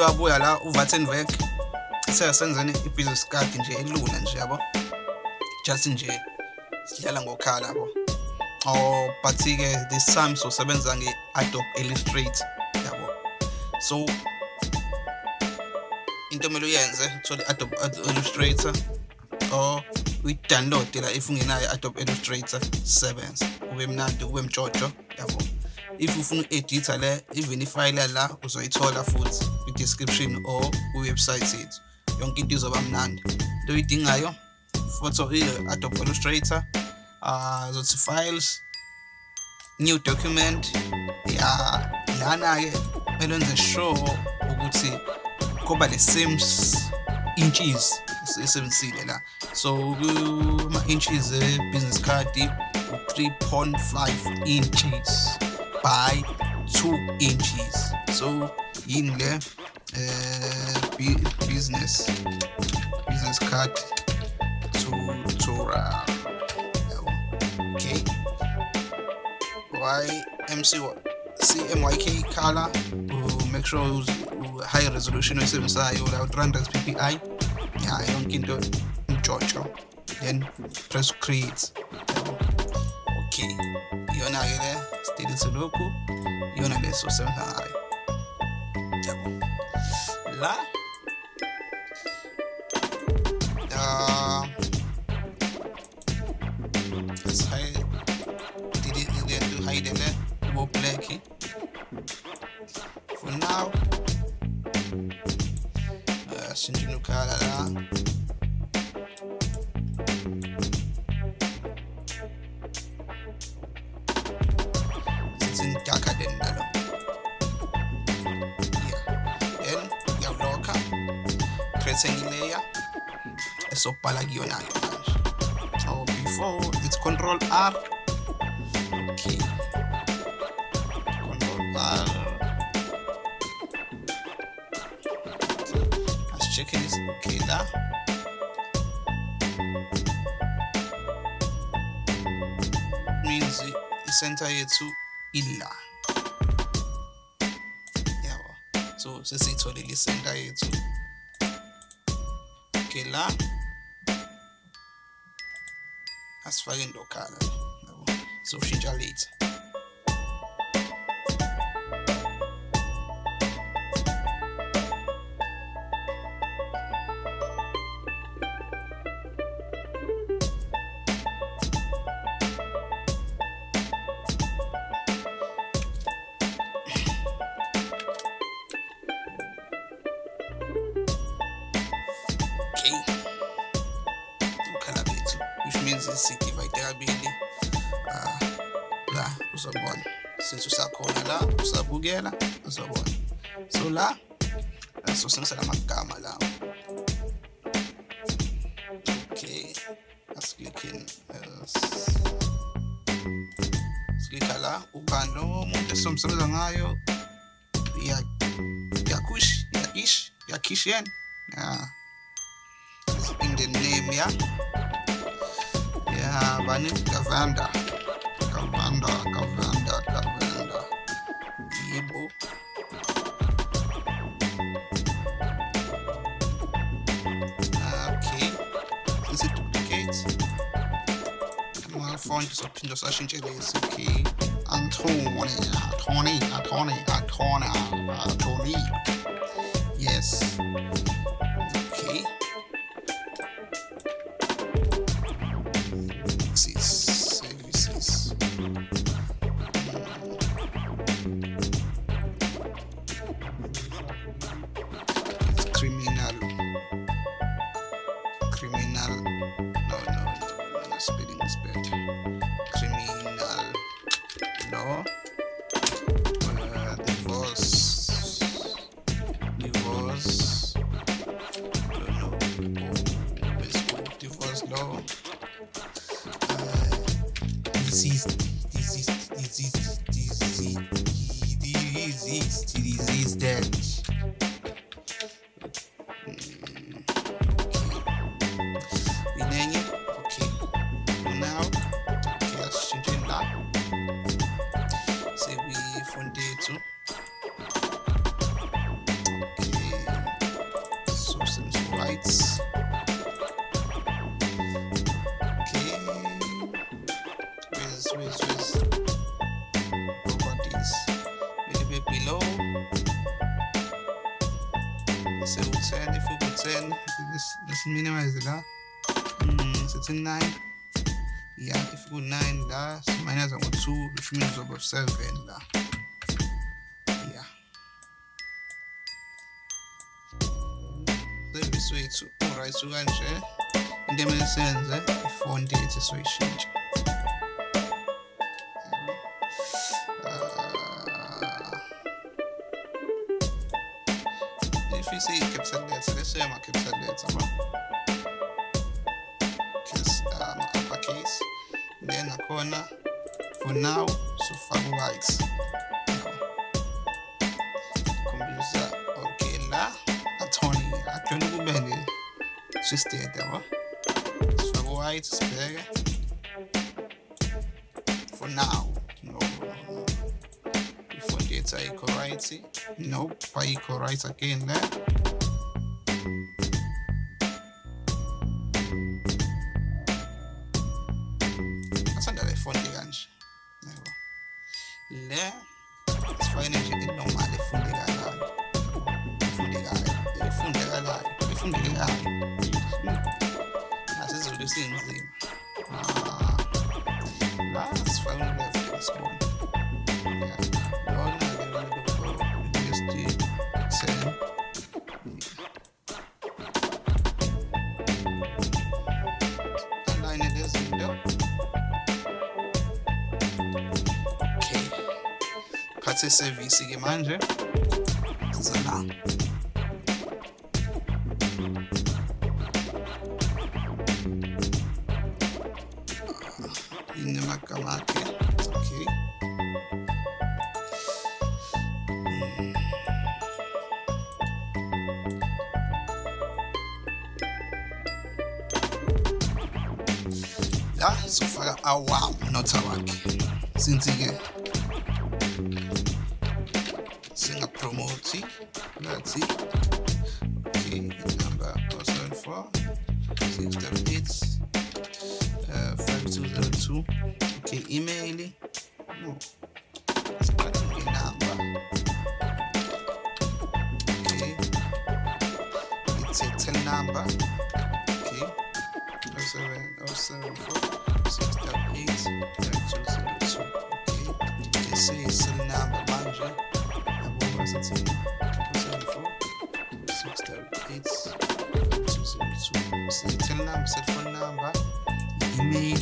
umuntu wabuya la uvattenberg seyasenzeni i-business card nje elula nje yabo? Just nje sidlala ngokhala yabo? Oh but-ke this time sosebenza nge-adobe illustrator yabo? So into kumele uyenze uthole i-adobe illustrator or uyi-download la if ungenayo i-adobe illustrator sebenza kube mnandi kube mtshotsho yabo? If ufuna uku-editha le even ifayile la uzoyithola futhi. Kwi-description or kwiwebsite yethu yonke into izoba mnandi. Into oyidingayo photo i-adobe illustrator uh zothi files new document. Ya lana-ke kumele wenze sure ukuthi kuba le same inches esebenzisile la. So kuma-inches e-business card u-3.5 inches by 2 inches. So yini le? Uh, business business card tutorial okay. Y mc cmyk color? Uh, make sure uh, high resolution oyisebenzisayo la 300 ppi ya yonke into umtshotsho then press create. Okay. You iyona-ke le sidelete lokhu iyona le sosebenza ngayo yabo la uh, let's hide did it then to hide it there go black for now. Uh since you color la sending area eso para guionar so before it's control R. Ok control R. Let's check this ok da. Means center yethu ila yabo so sesitholile isenta yethu la asifake indokhala yabo. Soshintsha later la uzobona since usakhona la usabukela uzobona so la sosebenzisa lamagama lawo okay asiklikheni siklikha la ubani lo muntu esomsebenza ngayo yakush yakish yakhish yena yeah in the name yeah yeah bani gavanda gavanda gavanda gavanda yibo okay? Since it duplicates amafoni sophinde sashintshe lesi okay. Antony antony antony antony antony yes uh, disease disease disease disease disease disease that inenye bisschen minimize da. Mm, setting 9. Ja, ich you 9 da, so minus 1 Ich which means auf 7 da. Yeah. Then we switch to alright, so and share. In dem Sinne, if one day it's a switch change. Now, so far white. Kumbisa okay la atoni atoni kubende twisted yabo. Sifaka white sibheke. For now, no. Ifont yethu ayikho right. Nope, ayikho right again there. von ah, mir. Hm. Ja. Das ist ein bisschen sie. Ah. ah Was? Folgende Definition. Ja. Ordnung ist die Zellen. Alleine der Sünder. Okay. Pazisse, wie ist die Gemeinde? Salah. Sofaka awam not awakhe since-ke singapromote ngathi okay number 074 638 uh, 5202 okay email no siqale ngenamba okay. It's a number 07074 638 5202 okay they say cell number manje Sitting, cell number, cell phone number, email,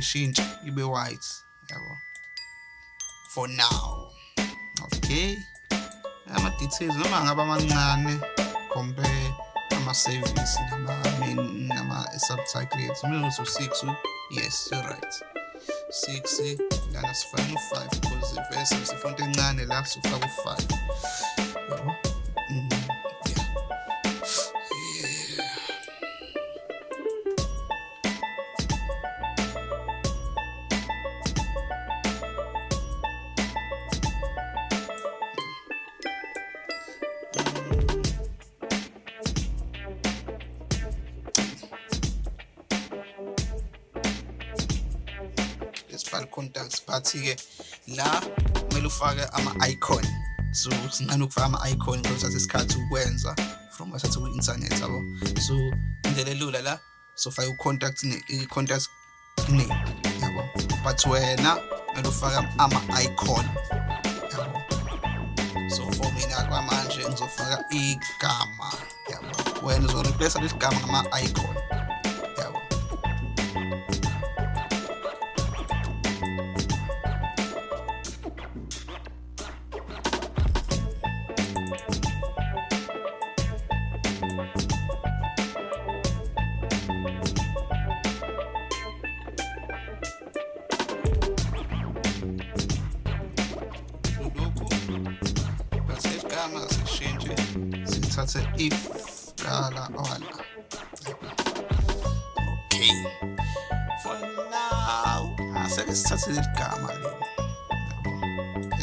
ishintshe ibe white yabo for now. Okay. Ama-details noma ngaba amancane compare ama-service nama-main nama-subtitles kumele ukuthi u-six yes you're right. Six lana sifake u-five because ivese sifonto encane la sifake u-five. Contacts la kumele ufake ama-icon so sincane ukufaka ama-icon kuzothatha isikhathi ukwenza from wasathe ku-internet yabo so. Indlela elula la sofake u-contact i-contact name yabo but wena kumele ufake yabo so for mina kwamanje ngizofaka igama yabo wena uzoreplace lesi gama ngama-icon sishintshe sithathe if kala ola okay. For now aseke sithathe leli gama leli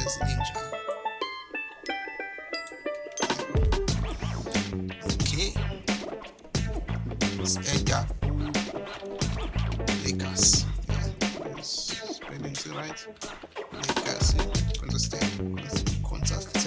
ezilinjani okay. Si-add-a legacy yeah. spelling right. Legacy consistent consistent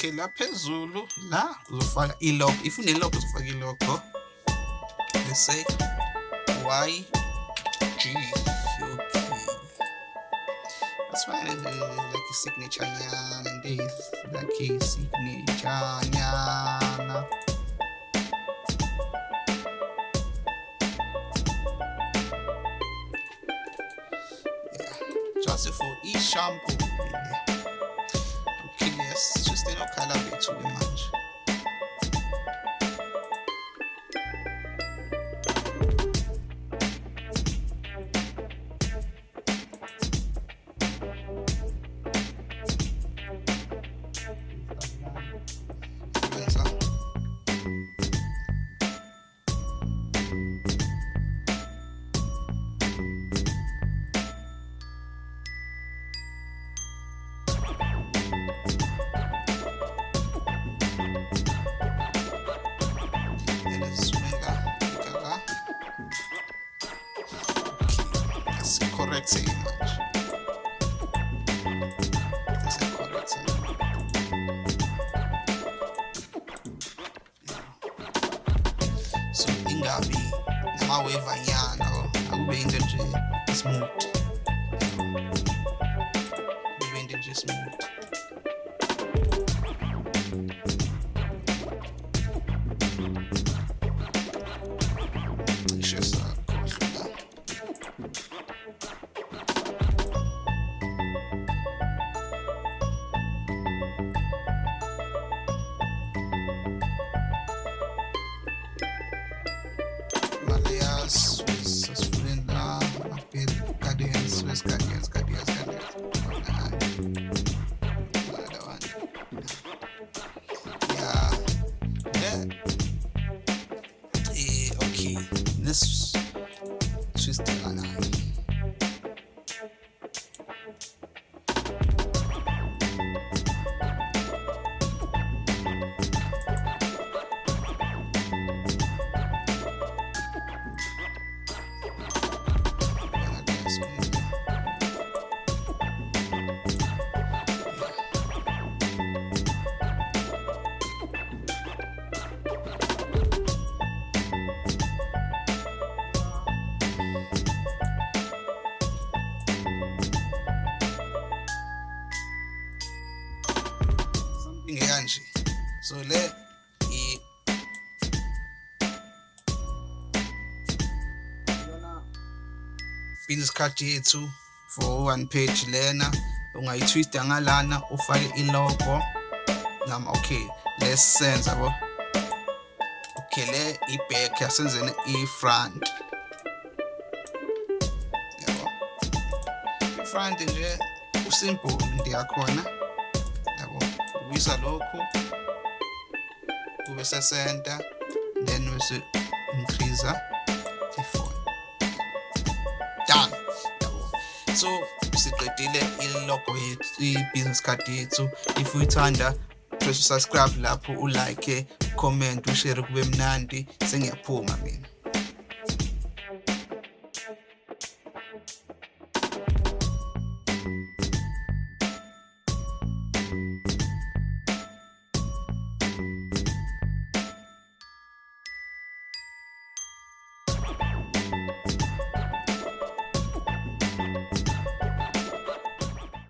okay la phezulu la uzofaka i-logo if une-logo uzofaka i-logo let's say y g okay that's fine. Uh, like i-signature nyana nde like i-signature nyana. Just for i-shampoo really. Correct saying much. So ingabi namaweva nyana akube into nje smooth kube into nje smooth Yeah. Eh, okay. Let's twist the line. Business card yethu for one page lena. Ungayitwista ngalana ufake ilogo. Ngama okay let's sense yabo okay le i-back yasenzeni i-front. Yabo. I-front nje usimple into yakhona. Yabo ubuyisa lokhu kube sesenta then bese increase so siqedile ilogo yethu i-business card yethu. If uyithanda press subscribe lapho ulike comment ushare kube mnandi. Sengiyaphuma mina